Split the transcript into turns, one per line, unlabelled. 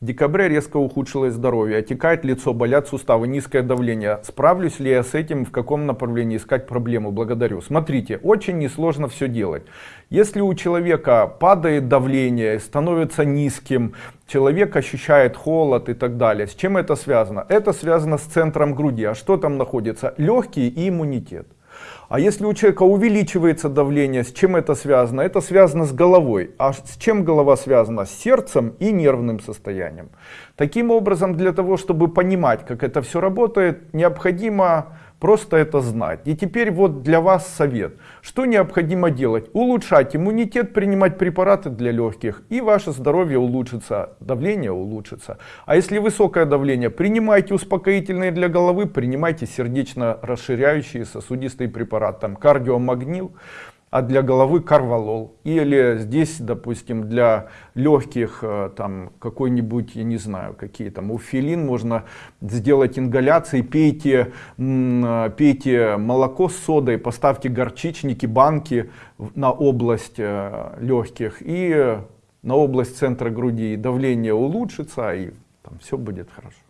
В декабре резко ухудшилось здоровье, отекает лицо, болят суставы, низкое давление. Справлюсь ли я с этим, в каком направлении искать проблему? Благодарю. Смотрите, очень несложно все делать. Если у человека падает давление, становится низким, человек ощущает холод и так далее, с чем это связано? Это связано с центром груди. А что там находится? Легкие и иммунитет. А если у человека увеличивается давление, с чем это связано? Это связано с головой. А с чем голова связана? С сердцем и нервным состоянием. Таким образом, для того, чтобы понимать, как это все работает, необходимо просто это знать. И теперь вот для вас совет. Что необходимо делать? Улучшать иммунитет, принимать препараты для легких, и ваше здоровье улучшится, давление улучшится. А если высокое давление, принимайте успокоительные для головы, принимайте сердечно расширяющие сосудистые препараты, там кардиомагнил, а для головы карвалол. Или здесь, допустим, для легких, э, там какой-нибудь, я не знаю, какие там, уфилин, можно сделать ингаляции, пейте, э, пейте молоко с содой, поставьте горчичники, банки на область э, легких и на область центра груди, давление улучшится, и там все будет хорошо.